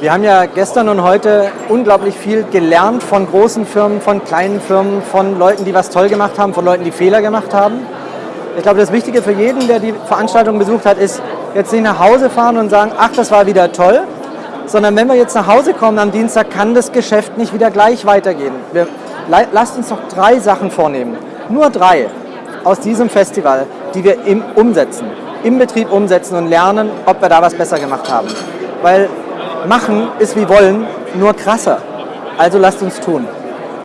Wir haben ja gestern und heute unglaublich viel gelernt von großen Firmen, von kleinen Firmen, von Leuten, die was toll gemacht haben, von Leuten, die Fehler gemacht haben. Ich glaube, das Wichtige für jeden, der die Veranstaltung besucht hat, ist jetzt nicht nach Hause fahren und sagen, ach, das war wieder toll, sondern wenn wir jetzt nach Hause kommen am Dienstag, kann das Geschäft nicht wieder gleich weitergehen. Wir, lasst uns noch drei Sachen vornehmen. Nur drei aus diesem Festival, die wir im, umsetzen, im Betrieb umsetzen und lernen, ob wir da was besser gemacht haben. Weil machen ist wie wollen, nur krasser. Also lasst uns tun.